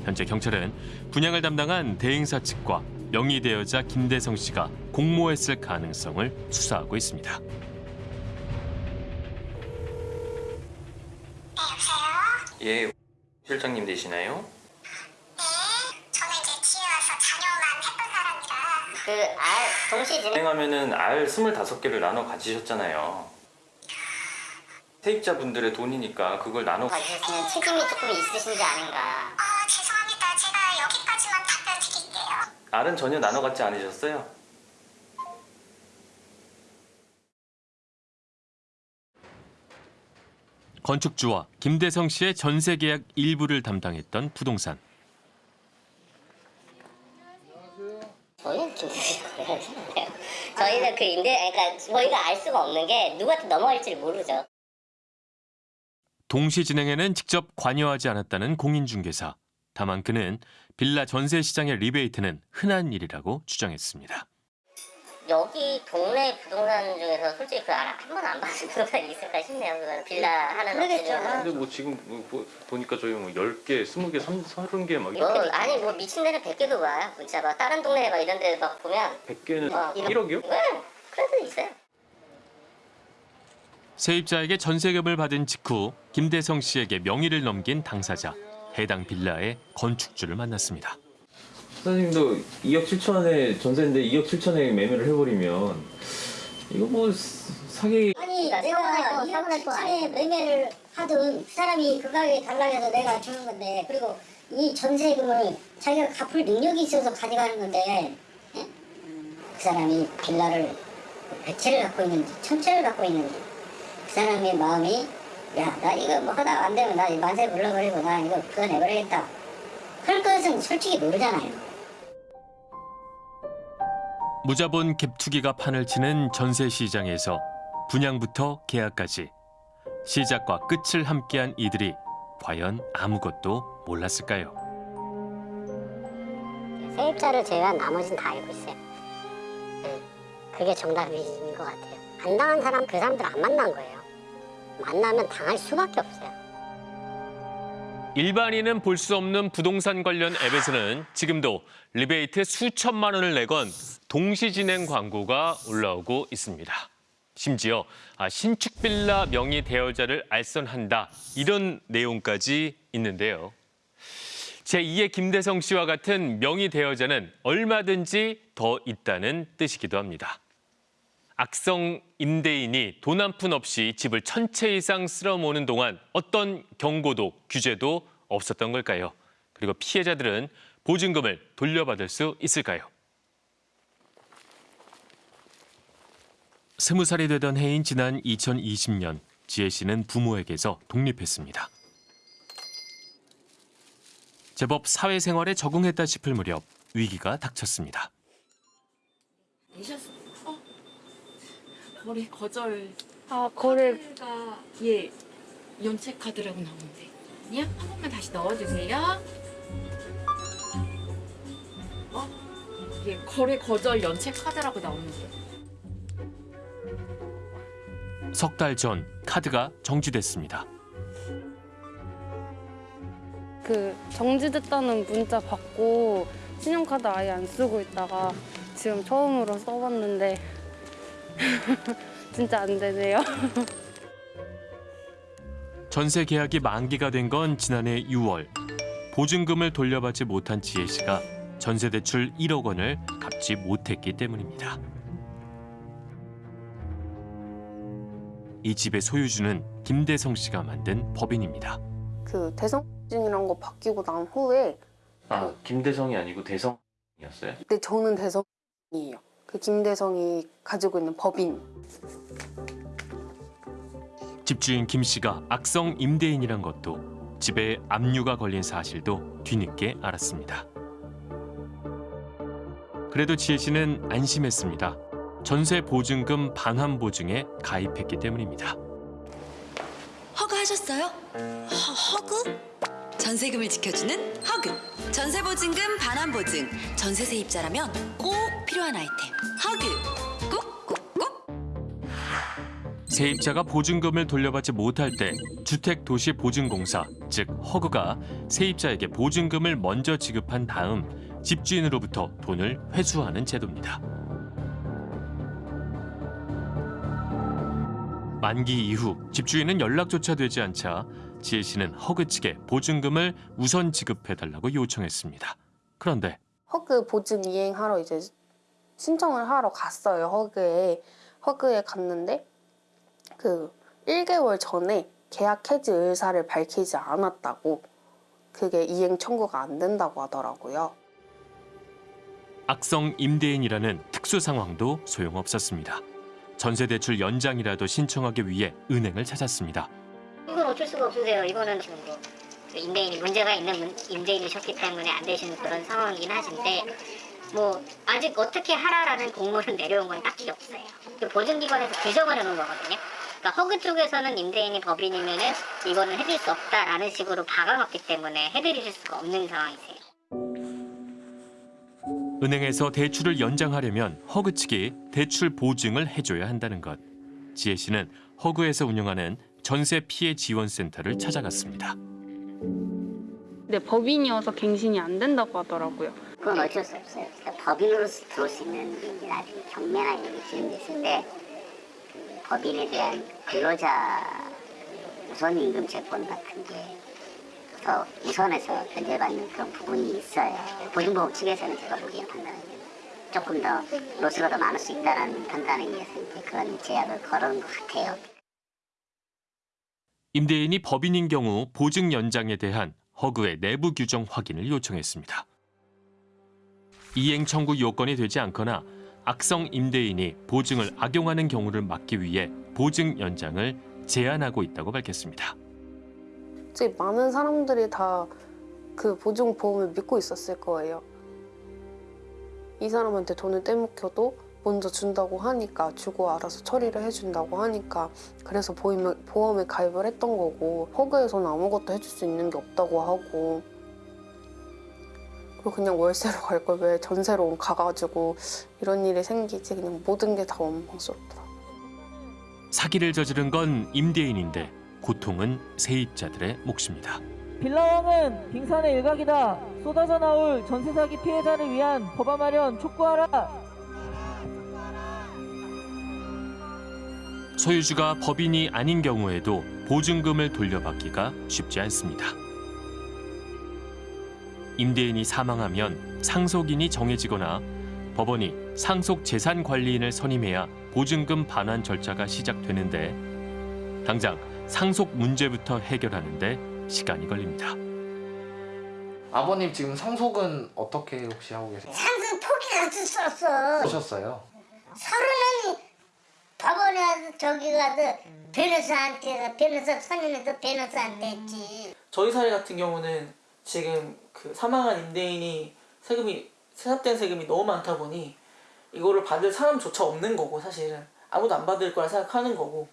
현재 경찰은 분양을 담당한 대행사 측과 명의대여자 김대성 씨가 공모했을 가능성을 수사하고 있습니다. 예, 실장님 되시나요? 그알 동시 진행 진행하면은 알 25개를 나눠 가지셨잖아요. 세입자분들의 돈이니까 그걸 나눠 가지셨으면 책임이 조금 있으신지 아닌가. 죄송합니다. 제가 여기까지만 답변 드릴게요. 알은 전혀 나눠 갖지 않으셨어요? 건축주와 김대성 씨의 전세 계약 일부를 담당했던 부동산. 저희는 좀 저희는 그 임대 그러니까 저희가 알 수가 없는 게 누구한테 넘어갈지 를 모르죠. 동시 진행에는 직접 관여하지 않았다는 공인중개사. 다만 그는 빌라 전세 시장의 리베이트는 흔한 일이라고 주장했습니다. 여기 동네 부동산 중에서 솔직히 그한 번도 안 받은 부동산이 *laughs* 있을까 싶네요. 그거는 빌라 하는 업체 중에. 근데 뭐 지금 뭐, 뭐 보니까 저희 뭐 10개, 20개, 30개 막 뭐 아니 뭐 미친 데는 100개도 와. 진짜 막 다른 동네 막 이런 데 막 보면 100개는 어, 이런- 1억이요? 네, 데 있어요. 세입자에게 전세금을 받은 직후 김대성 씨에게 명의를 넘긴 당사자. 해당 빌라의 건축주를 만났습니다. 사장님도 2억 7천에 전세인데 2억 7천에 매매를 해버리면 이거 뭐 사기 아니 내가 이년치에 매매를 하든 그 사람이 그 가격에 달라해서 내가 주는 건데 그리고 이 전세금을 자기가 갚을 능력이 있어서 가져가는 건데 예? 그 사람이 빌라를 백 채를 갖고 있는지 천 채를 갖고 있는지 그 사람의 마음이 야 나 이거 뭐 하다 안 되면 나 만세 불러버리고 나 이거 그어내버리겠다 그럴 것은 솔직히 모르잖아요 무자본 갭투기가 판을 치는 전세 시장에서 분양부터 계약까지 시작과 끝을 함께한 이들이 과연 아무것도 몰랐을까요? 세입자를 제외한 나머지는 다 알고 있어요. 네, 그게 정답인 것 같아요. 안 당한 사람 그 사람들 안 만난 거예요. 만나면 당할 수밖에 없어요. 일반인은 볼 수 없는 부동산 관련 앱에서는 지금도 리베이트 수천만 원을 내건 동시 진행 광고가 올라오고 있습니다. 심지어 아, 신축 빌라 명의 대여자를 알선한다 이런 내용까지 있는데요. 제2의 김대성 씨와 같은 명의 대여자는 얼마든지 더 있다는 뜻이기도 합니다. 악성 임대인이 돈 한 푼 없이 집을 천채 이상 쓸어 모으는 동안 어떤 경고도 규제도 없었던 걸까요? 그리고 피해자들은 보증금을 돌려받을 수 있을까요? 스무 살이 되던 해인 지난 2020년 지혜 씨는 부모에게서 독립했습니다. 제법 사회생활에 적응했다 싶을 무렵 위기가 닥쳤습니다. 거래 거절. 아 거래 가 예. 연체 카드라고 나오는데. 아니야? 한 번만 다시 넣어주세요. 어? 예, 거래 거절 연체 카드라고 나오는데. 석 달 전 카드가 정지됐습니다. 그 정지됐다는 문자 받고 신용카드 아예 안 쓰고 있다가 지금 처음으로 써봤는데 *laughs* 진짜 안 되네요. *laughs* 전세 계약이 만기가 된 건 지난해 6월. 보증금을 돌려받지 못한 지혜 씨가 전세 대출 1억 원을 갚지 못했기 때문입니다. 이 집의 소유주는 김대성 씨가 만든 법인입니다. 그 대성증이란 거 바뀌고 난 후에 아 김대성이 아니고 대성이었어요? 근데 저는 대성이에요. 그 김대성이 가지고 있는 법인. 집주인 김 씨가 악성 임대인이란 것도 집에 압류가 걸린 사실도 뒤늦게 알았습니다. 그래도 지혜 씨는 안심했습니다. 전세 보증금 반환 보증에 가입했기 때문입니다. 허그하셨어요? 허, 허그? 전세금을 지켜주는 허그. 전세 보증금 반환 보증. 전세 세입자라면 꼭 필요한 아이템. 허그. 꾹꾹꾹. 세입자가 보증금을 돌려받지 못할 때 주택도시보증공사 즉 허그가 세입자에게 보증금을 먼저 지급한 다음 집주인으로부터 돈을 회수하는 제도입니다. 만기 이후 집주인은 연락조차 되지 않자 지혜 씨는 허그 측에 보증금을 우선 지급해달라고 요청했습니다. 그런데 허그 보증 이행하러 이제 신청을 하러 갔어요. 허그에 허그에 갔는데 그 1개월 전에 계약 해지 의사를 밝히지 않았다고 그게 이행 청구가 안 된다고 하더라고요. 악성 임대인이라는 특수 상황도 소용없었습니다. 전세 대출 연장이라도 신청하기 위해 은행을 찾았습니다. 이건 어쩔 수가 없으세요. 이거는 지금 뭐 임대인이 문제가 있는 문- 임대인이셨기 때문에 안 되시는 그런 상황이긴 하신데 뭐 아직 어떻게 하라라는 공문을 내려온 건 딱히 없어요. 그 보증기관에서 규정을 해놓은 거거든요. 그러니까 허그 쪽에서는 임대인이 법인이면은 이거는 해줄 수 없다라는 식으로 박아놨기 때문에 해드릴 수가 없는 상황이세요. 은행에서 대출을 연장하려면 허그 측이 대출 보증을 해줘야 한다는 것. 지혜 씨는 허그에서 운영하는 전세 피해 지원센터를 찾아갔습니다. 근데 법인이어서 갱신이 안 된다고 하더라고요. 그건 어쩔 수 없어요. 그러니까 법인으로서 들어올 수 있는 이제 나중에 경매나 이런 게 진행됐을 때 그 법인에 대한 근로자 우선 임금 채권 같은 게 더 우선해서 변제받는 그런 부분이 있어요. 보증보험 측에서는 제가 보기에 판단은 조금 더 로스가 더 많을 수 있다는 판단에 의해서 이제 그런 제약을 걸은 것 같아요. 임대인이 법인인 경우 보증 연장에 대한 허그의 내부 규정 확인을 요청했습니다. 이행 청구 요건이 되지 않거나 악성 임대인이 보증을 악용하는 경우를 막기 위해 보증 연장을 제한하고 있다고 밝혔습니다. 많은 사람들이 다 그 보증 보험을 믿고 있었을 거예요. 이 사람한테 돈을 떼먹혀도 먼저 준다고 하니까 주고 알아서 처리를 해준다고 하니까 그래서 보험에, 보험에 가입을 했던 거고 허그에서는 아무것도 해줄 수 있는 게 없다고 하고 그리고 그냥 월세로 갈 걸 왜 전세로 가가지고 이런 일이 생기지 그냥 모든 게 다 원망스럽더라. 사기를 저지른 건 임대인인데 고통은 세입자들의 몫입니다. 빌라왕은 빙산의 일각이다. 쏟아져 나올 전세 사기 피해자를 위한 법안 마련 촉구하라. 소유주가 법인이 아닌 경우에도 보증금을 돌려받기가 쉽지 않습니다. 임대인이 사망하면 상속인이 정해지거나 법원이 상속 재산 관리인을 선임해야 보증금 반환 절차가 시작되는데 당장 상속 문제부터 해결하는데 시간이 걸립니다. 아버님 지금 상속은 어떻게 혹시 하고 계세요? 상승 포기가서 썼어. 하셨어요? 서로는 법원에 저기 가서 변호사한테 변호사 선임해서 변호사한테 했지. 저희 사례 같은 경우는 지금 그 사망한 임대인이 세금이 세납된 세금이 너무 많다 보니 이거를 받을 사람조차 없는 거고 사실은 아무도 안 받을 거라 생각하는 거고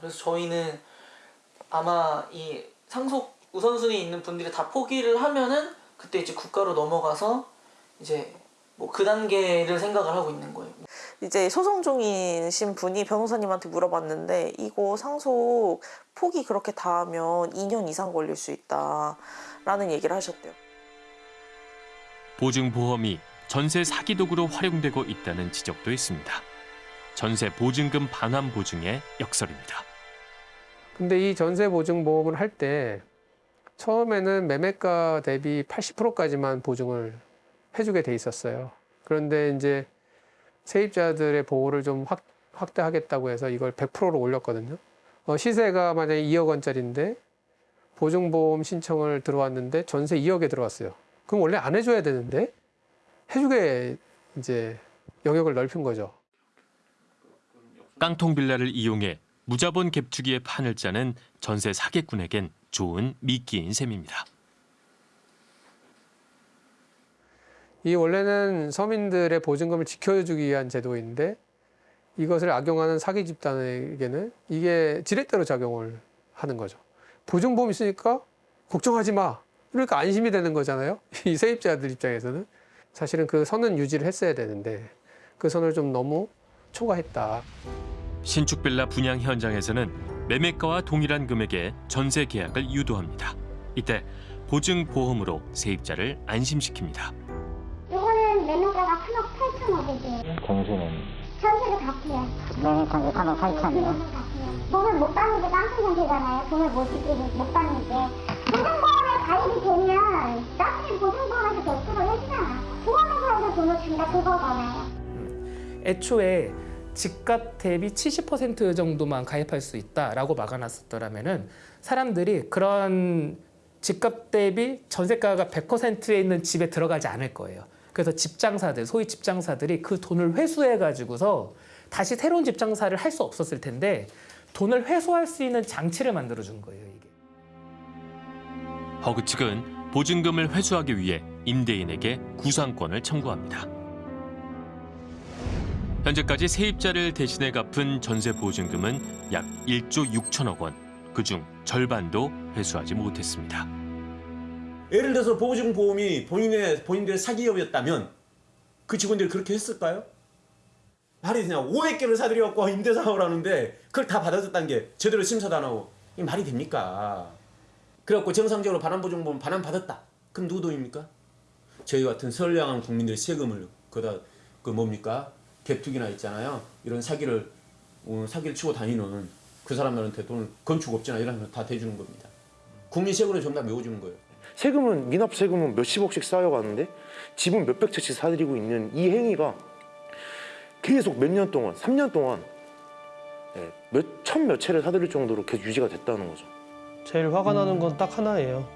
그래서 저희는 아마 이 상속 우선순위 있는 분들이 다 포기를 하면은 그때 이제 국가로 넘어가서 이제 뭐 그 단계를 생각을 하고 있는 거예요. 이제 소송 중이신 분이 변호사님한테 물어봤는데 이거 상속 폭이 그렇게 닿으면 2년 이상 걸릴 수 있다라는 얘기를 하셨대요. 보증보험이 전세 사기 도구로 활용되고 있다는 지적도 있습니다. 전세 보증금 반환 보증의 역설입니다. 근데 이 전세 보증 보험을 할 때 처음에는 매매가 대비 80%까지만 보증을 해주게 돼 있었어요. 그런데 이제 세입자들의 보호를 좀 확, 확대하겠다고 해서 이걸 100%로 올렸거든요. 어, 시세가 만약에 2억 원짜리인데 보증보험 신청을 들어왔는데 전세 2억에 들어왔어요. 그럼 원래 안 해줘야 되는데 해주게 이제 영역을 넓힌 거죠. 깡통 빌라를 이용해 무자본 갭투기의 판을 짜는 전세 사기꾼에겐 좋은 미끼인 셈입니다. 이 원래는 서민들의 보증금을 지켜주기 위한 제도인데 이것을 악용하는 사기 집단에게는 이게 지렛대로 작용을 하는 거죠. 보증보험 있으니까 걱정하지 마. 그러니까 안심이 되는 거잖아요. *laughs* 이 세입자들 입장에서는 사실은 그 선은 유지를 했어야 되는데 그 선을 좀 너무 초과했다. 신축 빌라 분양 현장에서는 매매가와 동일한 금액의 전세 계약을 유도합니다. 이때 보증보험으로 세입자를 안심시킵니다. 이거는 매매가가 3억 8천억이지. 정수는 전세도 같아요. 매매가가 3억 8천이요. 돈을 못 받는 게 깡통 전세잖아요. 돈을 못, 지키고 못 받는 게. 보증보험에 가입이 되면 나중에 보증보험에서 100% 해주잖아. 보험회사에서 돈을 준다 그거잖아요. 애초에 집값 대비 70% 정도만 가입할 수 있다라고 막아놨었더라면은 사람들이 그런 집값 대비 전세가가 100%에 있는 집에 들어가지 않을 거예요. 그래서 집장사들, 소위 집장사들이 그 돈을 회수해 가지고서 다시 새로운 집장사를 할 수 없었을 텐데 돈을 회수할 수 있는 장치를 만들어 준 거예요, 이게. 허그 측은 보증금을 회수하기 위해 임대인에게 구상권을 청구합니다. 현재까지 세입자를 대신해 갚은 전세 보증금은 약 1조 6천억 원. 그중 절반도 회수하지 못했습니다. 예를 들어서 보증보험이 본인의 본인들의 사기업이었다면 그 직원들이 그렇게 했을까요? 말이 되냐 500개를 사들여갖고 임대사업을 하는데 그걸 다 받아줬다는 게 제대로 심사도 안 하고 이 말이 됩니까? 그래갖고 정상적으로 반환보증보험 반환받았다. 그럼 누구 돈입니까? 저희 같은 선량한 국민들의 세금을 그다 그 뭡니까? 갭투기나 있잖아요. 이런 사기를 어, 사기를 치고 다니는 그 사람들한테 돈을 건축업자나 이런 거다 대주는 겁니다. 국민 세금으로 전부 다 메워주는 거예요. 세금은 미납 세금은 몇십억씩 쌓여가는데 집은 몇백 채씩 사들이고 있는 이 행위가 계속 몇 년 동안, 3년 동안 예, 몇천 몇 채를 사들일 정도로 계속 유지가 됐다는 거죠. 제일 화가 나는 건 딱 하나예요.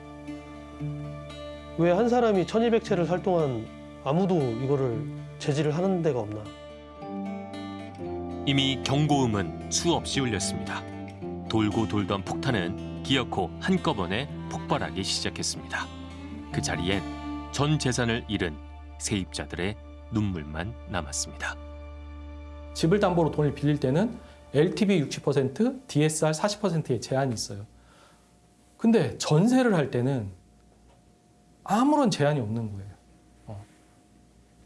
왜 한 사람이 1200채를 살 동안 아무도 이거를 제지를 하는 데가 없나. 이미 경고음은 수없이 울렸습니다. 돌고 돌던 폭탄은 기어코 한꺼번에 폭발하기 시작했습니다. 그 자리엔 전 재산을 잃은 세입자들의 눈물만 남았습니다. 집을 담보로 돈을 빌릴 때는 LTV 60%, DSR 40%의 제한이 있어요. 근데 전세를 할 때는 아무런 제한이 없는 거예요. 어.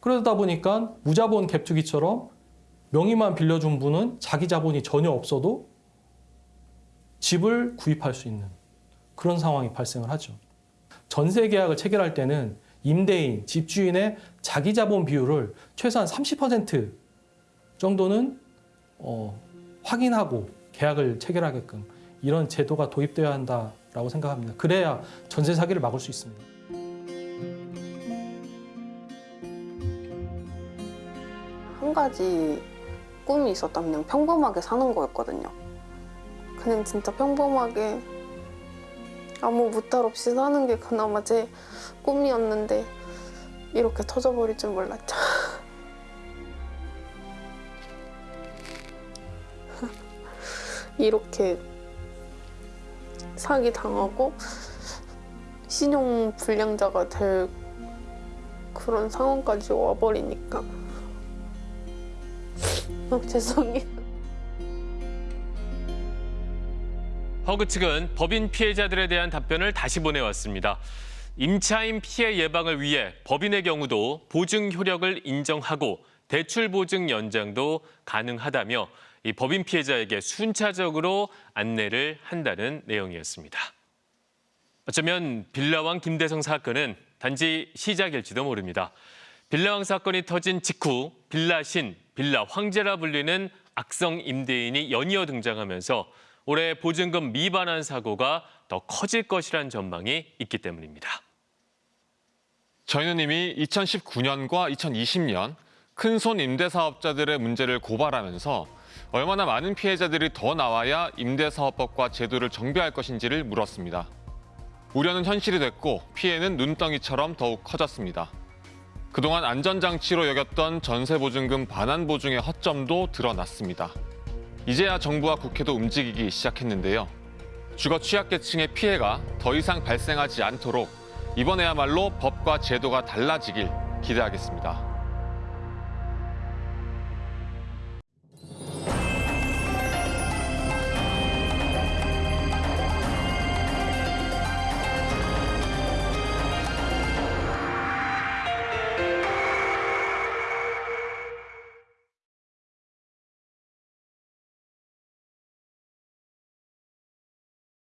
그러다 보니까 무자본 갭투기처럼 명의만 빌려준 분은 자기 자본이 전혀 없어도 집을 구입할 수 있는 그런 상황이 발생을 하죠. 전세 계약을 체결할 때는 임대인, 집주인의 자기 자본 비율을 최소한 30% 정도는 어, 확인하고 계약을 체결하게끔 이런 제도가 도입되어야 한다라고 생각합니다. 그래야 전세 사기를 막을 수 있습니다. 한 가지 꿈이 있었다면 평범하게 사는 거였거든요. 그냥 진짜 평범하게 아무 무탈 없이 사는 게 그나마 제 꿈이었는데 이렇게 터져버릴 줄 몰랐죠. *laughs* 이렇게 사기 당하고 신용 불량자가 될 그런 상황까지 와버리니까 어, 죄송해요. 허그 측은 법인 피해자들에 대한 답변을 다시 보내왔습니다. 임차인 피해 예방을 위해 법인의 경우도 보증 효력을 인정하고 대출 보증 연장도 가능하다며 이 법인 피해자에게 순차적으로 안내를 한다는 내용이었습니다. 어쩌면 빌라왕 김대성 사건은 단지 시작일지도 모릅니다. 빌라왕 사건이 터진 직후 빌라신, 빌라 황제라 불리는 악성 임대인이 연이어 등장하면서 올해 보증금 미반환 사고가 더 커질 것이란 전망이 있기 때문입니다. 저희는 이미 2019년과 2020년 큰손 임대사업자들의 문제를 고발하면서 얼마나 많은 피해자들이 더 나와야 임대사업법과 제도를 정비할 것인지를 물었습니다. 우려는 현실이 됐고 피해는 눈덩이처럼 더욱 커졌습니다. 그동안 안전장치로 여겼던 전세보증금 반환 보증의 허점도 드러났습니다. 이제야 정부와 국회도 움직이기 시작했는데요. 주거 취약계층의 피해가 더 이상 발생하지 않도록 이번에야말로 법과 제도가 달라지길 기대하겠습니다.